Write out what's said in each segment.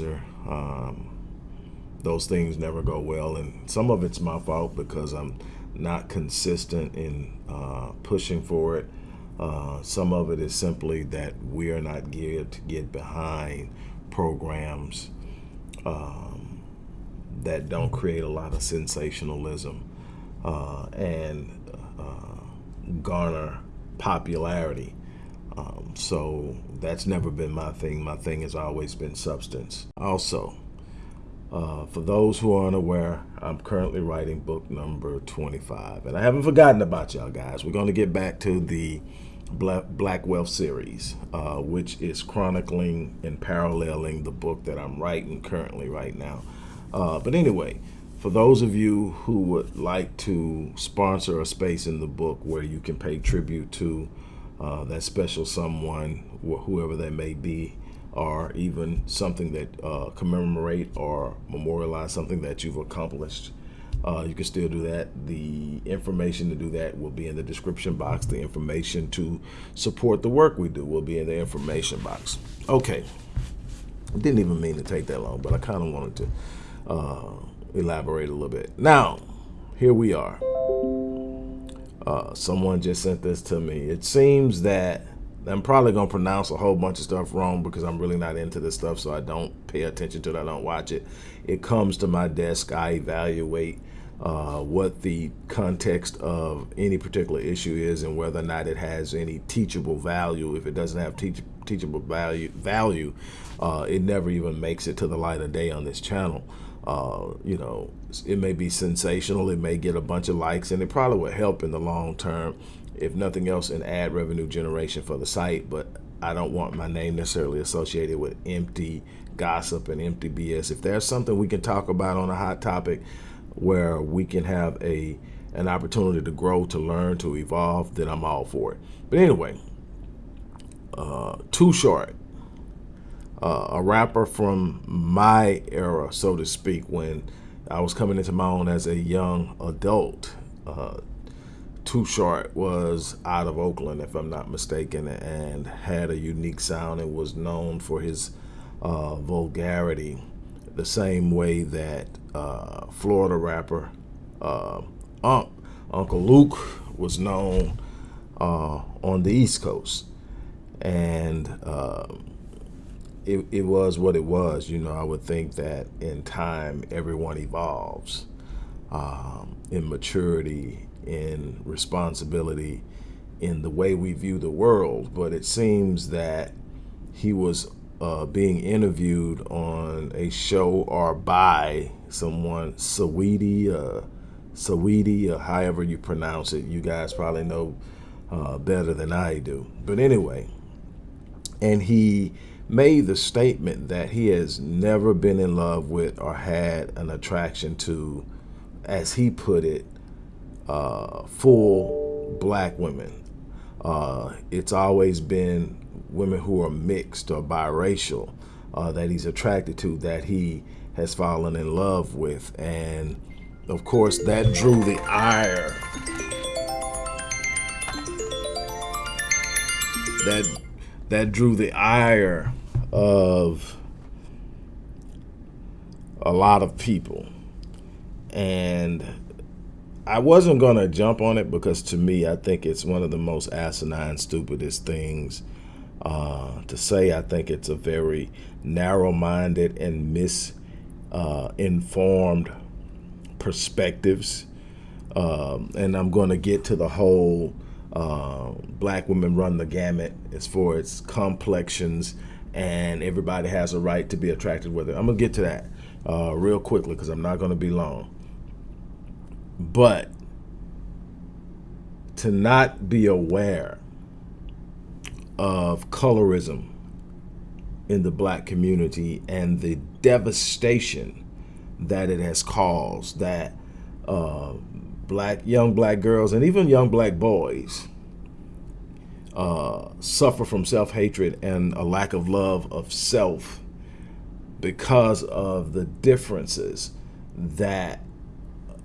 Um, those things never go well, and some of it's my fault because I'm not consistent in uh, pushing for it. Uh, some of it is simply that we are not geared to get behind programs um, that don't create a lot of sensationalism uh, and uh, garner popularity. Um, so that's never been my thing. My thing has always been substance. Also, uh, for those who are unaware, I'm currently writing book number 25. And I haven't forgotten about y'all guys. We're going to get back to the Black Wealth series, uh, which is chronicling and paralleling the book that I'm writing currently right now. Uh, but anyway, for those of you who would like to sponsor a space in the book where you can pay tribute to uh, that special someone, whoever that may be, or even something that uh, commemorate or memorialize something that you've accomplished, uh, you can still do that. The information to do that will be in the description box. The information to support the work we do will be in the information box. Okay. Didn't even mean to take that long, but I kind of wanted to uh, elaborate a little bit. Now, here we are. Uh, someone just sent this to me. It seems that I'm probably going to pronounce a whole bunch of stuff wrong because I'm really not into this stuff, so I don't pay attention to it. I don't watch it. It comes to my desk. I evaluate uh, what the context of any particular issue is and whether or not it has any teachable value. If it doesn't have teach teachable value, value uh, it never even makes it to the light of day on this channel. Uh, you know, it may be sensational, it may get a bunch of likes, and it probably would help in the long term, if nothing else, in ad revenue generation for the site. But I don't want my name necessarily associated with empty gossip and empty BS. If there's something we can talk about on a hot topic where we can have a an opportunity to grow, to learn, to evolve, then I'm all for it. But anyway, uh, Too Short uh, a rapper from my era, so to speak, when I was coming into my own as a young adult. Uh, Too Short was out of Oakland, if I'm not mistaken, and had a unique sound and was known for his uh, vulgarity, the same way that uh, Florida rapper uh, Uncle Luke was known uh, on the East Coast. And um, it, it was what it was. You know, I would think that in time, everyone evolves um, in maturity, in responsibility, in the way we view the world. But it seems that he was uh, being interviewed on a show or by someone, Saweetie, uh, Saweetie, or however you pronounce it. You guys probably know uh, better than I do. But anyway, and he made the statement that he has never been in love with or had an attraction to, as he put it, uh, full black women. Uh, it's always been women who are mixed or biracial uh, that he's attracted to, that he has fallen in love with. And of course, that drew the ire. That that drew the ire of a lot of people. And I wasn't going to jump on it because to me, I think it's one of the most asinine, stupidest things uh, to say. I think it's a very narrow-minded and misinformed uh, perspectives. Um, and I'm going to get to the whole uh, black women run the gamut as far as complexions and everybody has a right to be attracted with it. I'm gonna get to that uh, real quickly because I'm not gonna be long. But to not be aware of colorism in the black community and the devastation that it has caused that uh, black young black girls and even young black boys uh, suffer from self-hatred and a lack of love of self because of the differences that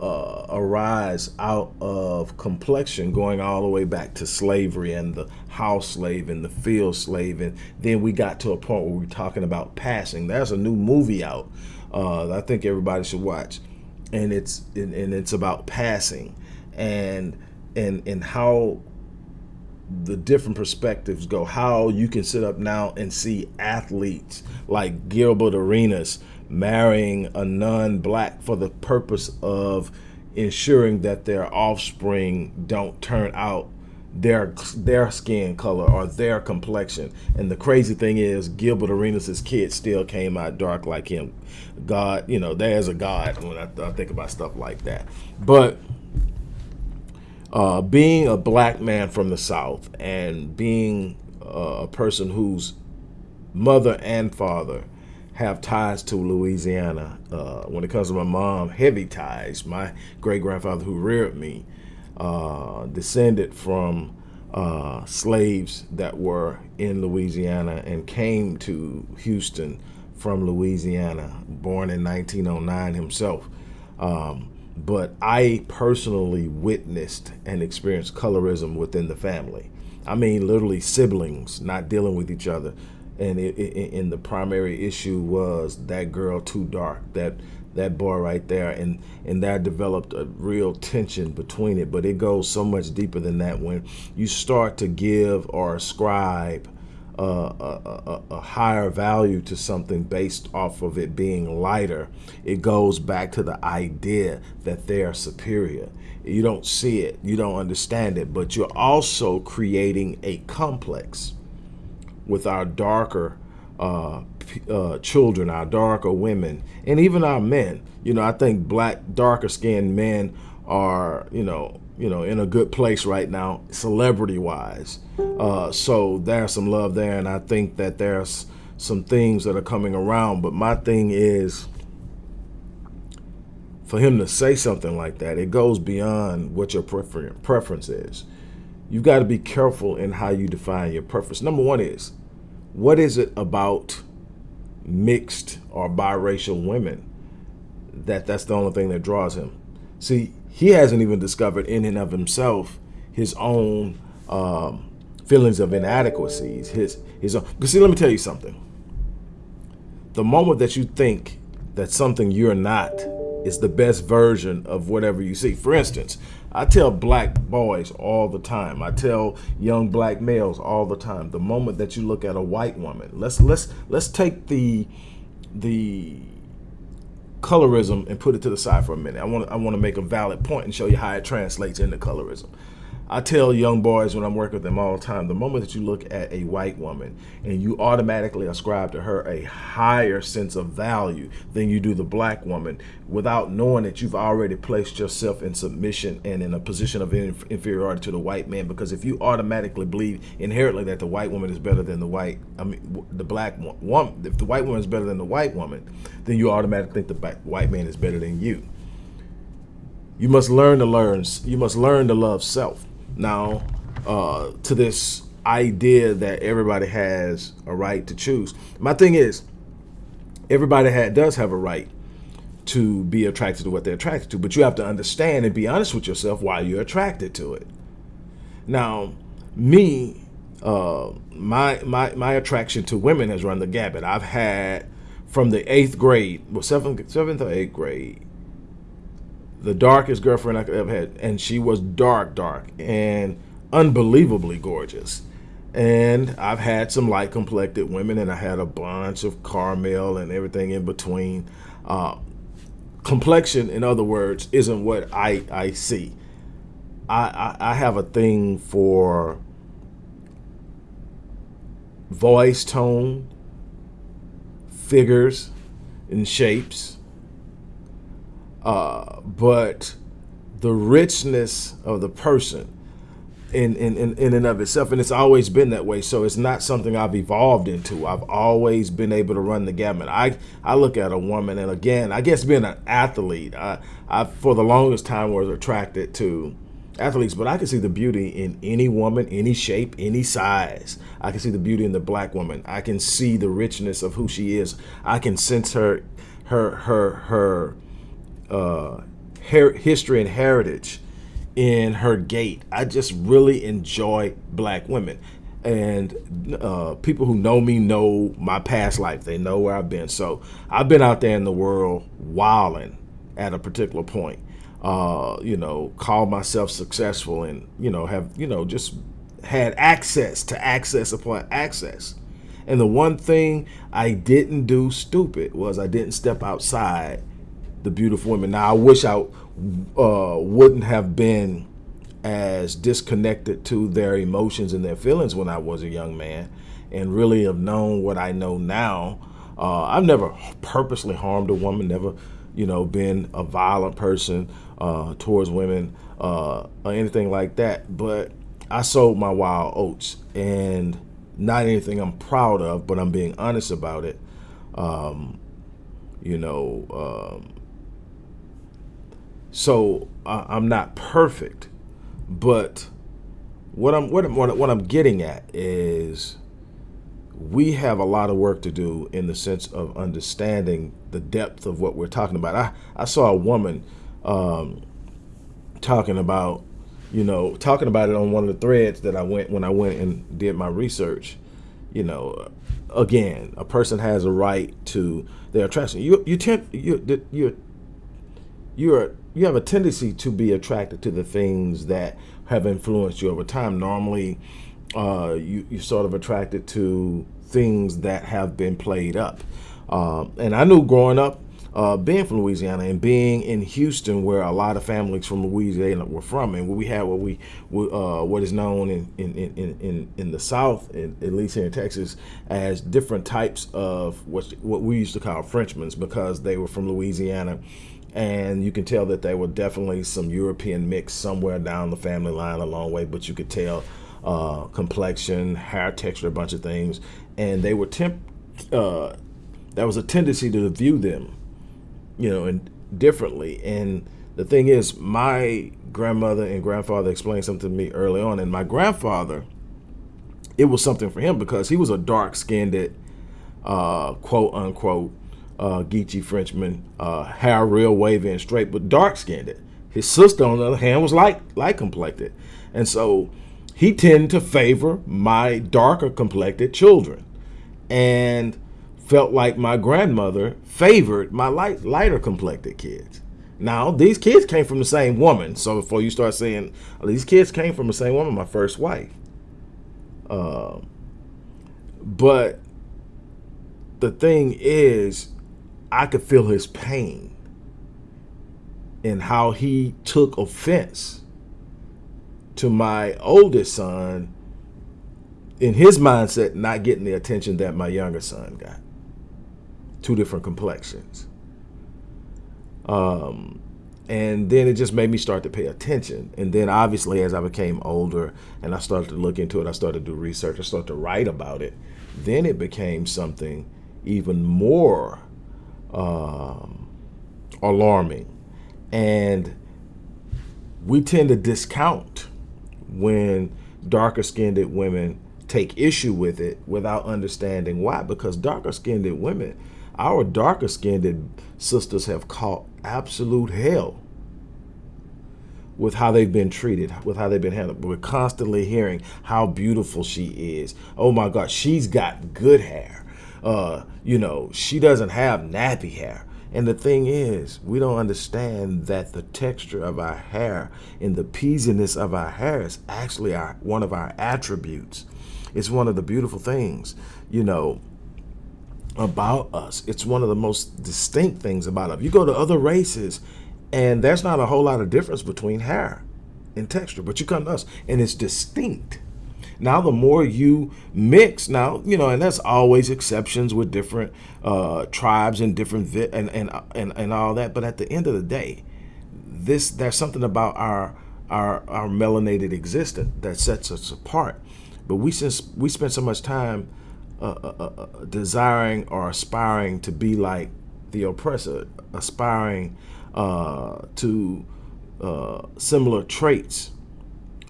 uh, arise out of complexion going all the way back to slavery and the house slave and the field slave and then we got to a point where we're talking about passing. There's a new movie out uh, I think everybody should watch and it's and, and it's about passing and and and how the different perspectives go how you can sit up now and see athletes like Gilbert Arenas marrying a non-black for the purpose of ensuring that their offspring don't turn out their their skin color or their complexion. And the crazy thing is, Gilbert Arenas' kid still came out dark like him. God, you know, there's a God when I, I think about stuff like that. But uh, being a black man from the South and being uh, a person whose mother and father have ties to Louisiana. Uh, when it comes to my mom, heavy ties. My great grandfather who reared me uh, descended from uh, slaves that were in Louisiana and came to Houston from Louisiana, born in 1909 himself. Um, but I personally witnessed and experienced colorism within the family. I mean, literally siblings not dealing with each other, and it, it, and the primary issue was that girl too dark that that bar right there and and that developed a real tension between it but it goes so much deeper than that. When you start to give or ascribe uh, a, a, a, higher value to something based off of it being lighter it goes back to the idea that they are superior. You don't see it you don't understand it but you're also creating a complex with our darker uh, uh, children, our darker women, and even our men. You know, I think black, darker skinned men are, you know, you know, in a good place right now, celebrity wise. Uh, so there's some love there, and I think that there's some things that are coming around. But my thing is, for him to say something like that, it goes beyond what your prefer preference is you've got to be careful in how you define your preference. Number one is, what is it about mixed or biracial women that that's the only thing that draws him? See, he hasn't even discovered in and of himself his own um, feelings of inadequacies. His his. Because see, let me tell you something. The moment that you think that something you're not is the best version of whatever you see. For instance, I tell black boys all the time. I tell young black males all the time. The moment that you look at a white woman, let's let's let's take the the colorism and put it to the side for a minute. I want I want to make a valid point and show you how it translates into colorism. I tell young boys when I'm working with them all the time, the moment that you look at a white woman and you automatically ascribe to her a higher sense of value than you do the black woman without knowing that you've already placed yourself in submission and in a position of inferiority to the white man. Because if you automatically believe inherently that the white woman is better than the white, I mean, the black woman, if the white woman is better than the white woman, then you automatically think the white man is better than you. You must learn to learn, you must learn to love self now uh, to this idea that everybody has a right to choose. My thing is, everybody does have a right to be attracted to what they're attracted to, but you have to understand and be honest with yourself why you're attracted to it. Now, me, uh, my my my attraction to women has run the gamut. I've had from the eighth grade, well, seventh seventh or eighth grade, the darkest girlfriend I could ever had, and she was dark, dark, and unbelievably gorgeous. And I've had some light complected women, and I had a bunch of caramel and everything in between. Uh, complexion, in other words, isn't what I, I see. I, I, I have a thing for voice tone, figures, and shapes uh, but the richness of the person in, in, in, in and of itself, and it's always been that way. So it's not something I've evolved into. I've always been able to run the gamut. I, I look at a woman, and again, I guess being an athlete, I, I for the longest time was attracted to athletes, but I can see the beauty in any woman, any shape, any size. I can see the beauty in the black woman. I can see the richness of who she is. I can sense her, her, her, her uh, history and heritage in her gait. I just really enjoy black women. And uh, people who know me know my past life. They know where I've been. So I've been out there in the world wilding at a particular point. Uh, you know, call myself successful and, you know, have, you know, just had access to access upon access. And the one thing I didn't do stupid was I didn't step outside the beautiful women. Now, I wish I uh, wouldn't have been as disconnected to their emotions and their feelings when I was a young man and really have known what I know now. Uh, I've never purposely harmed a woman, never, you know, been a violent person uh, towards women uh, or anything like that. But I sold my wild oats and not anything I'm proud of, but I'm being honest about it. Um, you know, um, so I'm not perfect, but what I'm what I'm what I'm getting at is we have a lot of work to do in the sense of understanding the depth of what we're talking about. I I saw a woman um, talking about you know, talking about it on one of the threads that I went when I went and did my research, you know, again, a person has a right to their attraction. You you tend you you you're you have a tendency to be attracted to the things that have influenced you over time. Normally, uh, you you sort of attracted to things that have been played up. Um, and I knew growing up uh, being from Louisiana and being in Houston, where a lot of families from Louisiana were from, and we had what we uh, what is known in in, in, in, in the South, in, at least here in Texas, as different types of what what we used to call Frenchmen because they were from Louisiana. And you can tell that they were definitely some European mix somewhere down the family line a long way, but you could tell uh, complexion, hair texture, a bunch of things. And they were temp, uh, there was a tendency to view them you know, and differently. And the thing is, my grandmother and grandfather explained something to me early on, and my grandfather, it was something for him because he was a dark-skinned, uh, quote unquote, uh, Geechee Frenchman, uh, hair real wavy and straight, but dark-skinned. His sister, on the other hand, was light, light complected, and so he tended to favor my darker complected children, and felt like my grandmother favored my light, lighter complected kids. Now, these kids came from the same woman. So before you start saying, these kids came from the same woman, my first wife. Uh, but the thing is, I could feel his pain and how he took offense to my oldest son in his mindset not getting the attention that my younger son got two different complexions. Um, and then it just made me start to pay attention. And then obviously as I became older and I started to look into it, I started to do research, I started to write about it, then it became something even more um, alarming. And we tend to discount when darker skinned women take issue with it without understanding why. Because darker skinned women our darker skinned sisters have caught absolute hell with how they've been treated, with how they've been handled. We're constantly hearing how beautiful she is. Oh my God, she's got good hair. Uh, you know, she doesn't have nappy hair. And the thing is, we don't understand that the texture of our hair and the peasiness of our hair is actually our one of our attributes. It's one of the beautiful things. You know, about us. It's one of the most distinct things about us. You go to other races and there's not a whole lot of difference between hair and texture, but you come to us and it's distinct. Now, the more you mix, now, you know, and that's always exceptions with different uh, tribes and different, and, and, and, and all that. But at the end of the day, this, there's something about our, our, our melanated existence that sets us apart. But we, since we spend so much time uh, uh, uh, uh, desiring or aspiring to be like the oppressor, aspiring uh, to uh, similar traits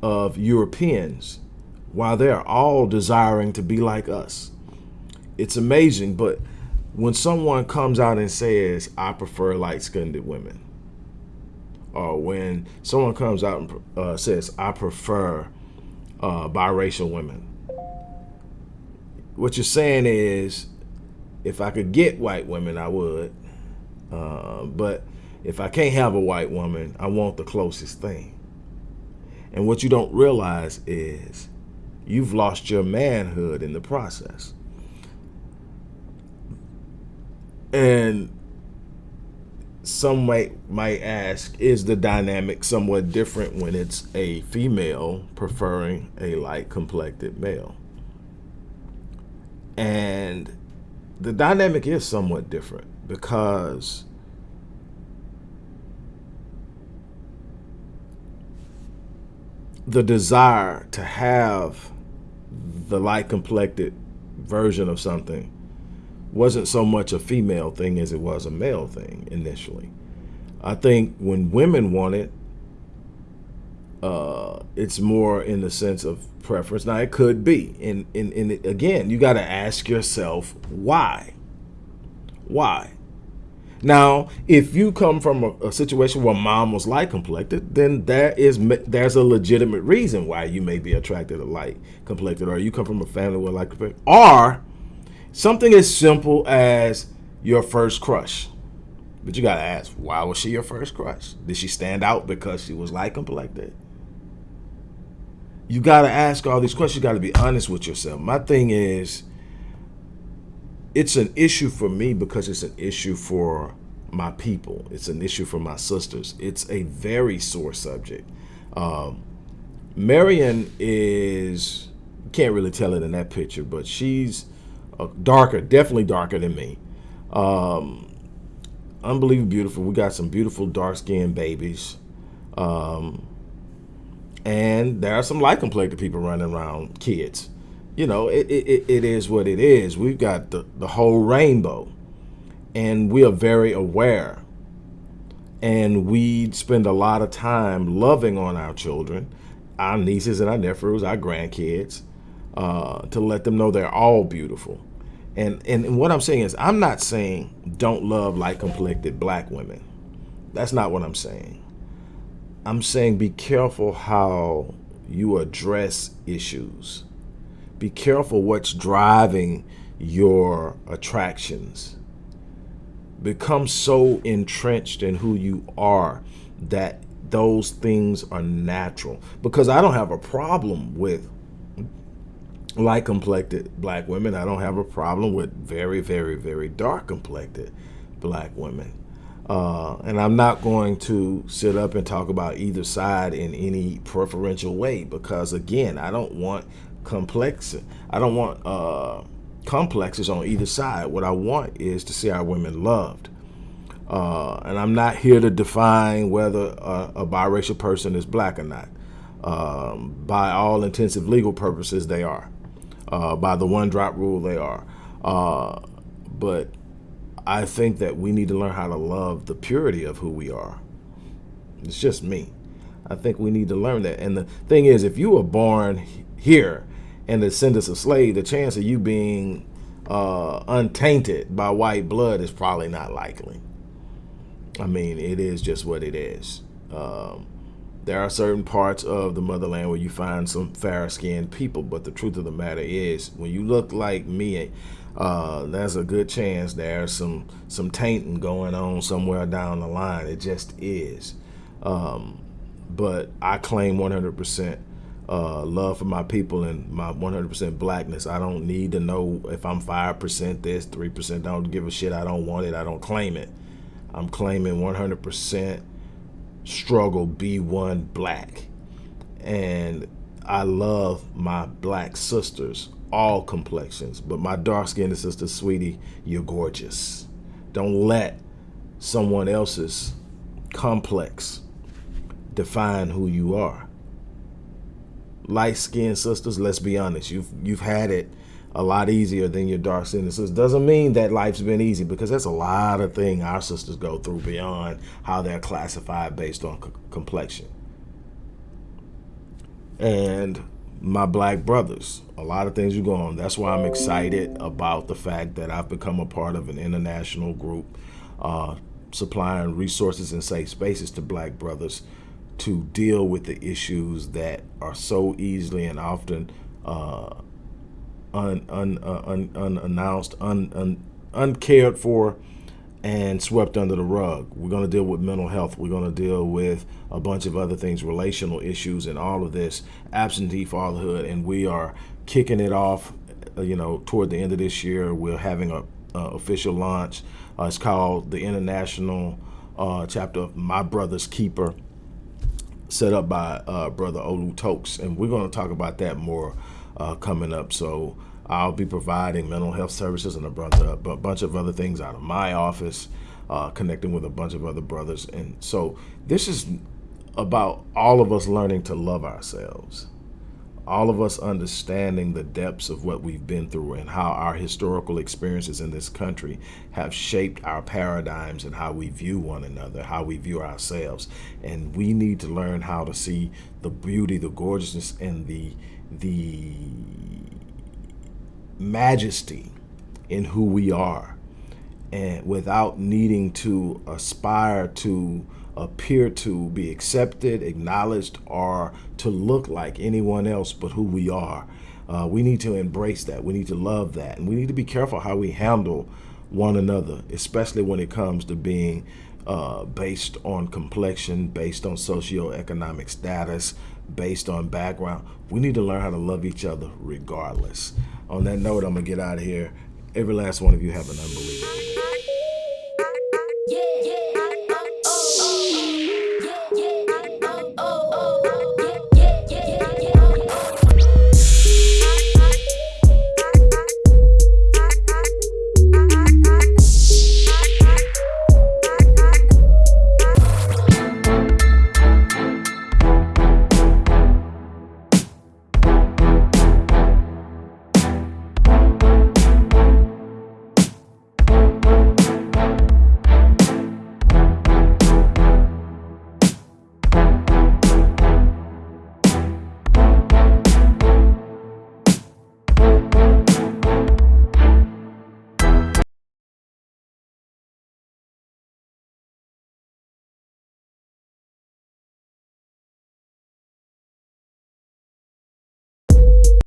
of Europeans, while they're all desiring to be like us. It's amazing, but when someone comes out and says, I prefer light-skinned women, or when someone comes out and uh, says, I prefer uh, biracial women. What you're saying is, if I could get white women, I would. Uh, but if I can't have a white woman, I want the closest thing. And what you don't realize is you've lost your manhood in the process. And some might might ask, is the dynamic somewhat different when it's a female preferring a light complected male? And the dynamic is somewhat different because the desire to have the light complected version of something wasn't so much a female thing as it was a male thing initially. I think when women want it, uh, it's more in the sense of preference. Now it could be, and and, and again, you got to ask yourself why. Why? Now, if you come from a, a, situation where mom was light complected, then there is there's a legitimate reason why you may be attracted to light complected, or you come from a family where light complected, or something as simple as your first crush. But you gotta ask, why was she your first crush? Did she stand out because she was light complected? You gotta ask all these questions. You gotta be honest with yourself. My thing is it's an issue for me because it's an issue for my people. It's an issue for my sisters. It's a very sore subject. Um, Marion is, can't really tell it in that picture, but she's uh, darker, definitely darker than me. Um, unbelievably beautiful. We got some beautiful dark skinned babies. Um, and there are some light complected people running around, kids you know, it, it, it is what it is. We've got the, the whole rainbow and we are very aware and we spend a lot of time loving on our children, our nieces and our nephews, our grandkids, uh, to let them know they're all beautiful. And, and what I'm saying is, I'm not saying don't love light complected black women. That's not what I'm saying. I'm saying be careful how you address issues be careful what's driving your attractions. Become so entrenched in who you are that those things are natural. Because I don't have a problem with light complected black women. I don't have a problem with very, very, very dark complected black women. Uh, and I'm not going to sit up and talk about either side in any preferential way because, again, I don't want complex. I don't want uh, complexes on either side. What I want is to see our women loved. Uh, and I'm not here to define whether a, a biracial person is black or not. Um, by all intensive legal purposes, they are. Uh, by the one drop rule, they are. Uh, but I think that we need to learn how to love the purity of who we are. It's just me. I think we need to learn that. And the thing is, if you were born here and descendants of slaves, the chance of you being uh, untainted by white blood is probably not likely. I mean, it is just what it is. Um, there are certain parts of the motherland where you find some fair-skinned people, but the truth of the matter is, when you look like me, uh, there's a good chance there's some some tainting going on somewhere down the line. It just is. Um, but I claim 100% uh, love for my people and my 100% blackness. I don't need to know if I'm 5% this, 3%. I don't give a shit. I don't want it. I don't claim it. I'm claiming 100% struggle B1 black. And I love my black sisters, all complexions. But my dark-skinned sister, sweetie, you're gorgeous. Don't let someone else's complex define who you are light-skinned sisters, let's be honest, you've you've had it a lot easier than your dark-skinned sisters. Doesn't mean that life's been easy because that's a lot of things our sisters go through beyond how they're classified based on complexion. And my black brothers, a lot of things you go on. That's why I'm excited about the fact that I've become a part of an international group uh, supplying resources and safe spaces to black brothers to deal with the issues that are so easily and often uh, un, un, uh, un, unannounced, un, un, uncared for, and swept under the rug. We're going to deal with mental health. We're going to deal with a bunch of other things, relational issues, and all of this absentee fatherhood. And we are kicking it off. Uh, you know, toward the end of this year, we're having a uh, official launch. Uh, it's called the International uh, Chapter of My Brother's Keeper, set up by uh, Brother Olu Tokes, and we're going to talk about that more uh, coming up. So I'll be providing mental health services and a bunch of, a bunch of other things out of my office, uh, connecting with a bunch of other brothers. And so this is about all of us learning to love ourselves, all of us understanding the depths of what we've been through and how our historical experiences in this country have shaped our paradigms and how we view one another, how we view ourselves. And we need to learn how to see the beauty, the gorgeousness, and the the majesty in who we are and without needing to aspire to appear to be accepted, acknowledged, or to look like anyone else but who we are. Uh, we need to embrace that. We need to love that. And we need to be careful how we handle one another, especially when it comes to being uh, based on complexion, based on socioeconomic status, based on background. We need to learn how to love each other regardless. On that note, I'm going to get out of here. Every last one of you have an unbelievable day. Yeah.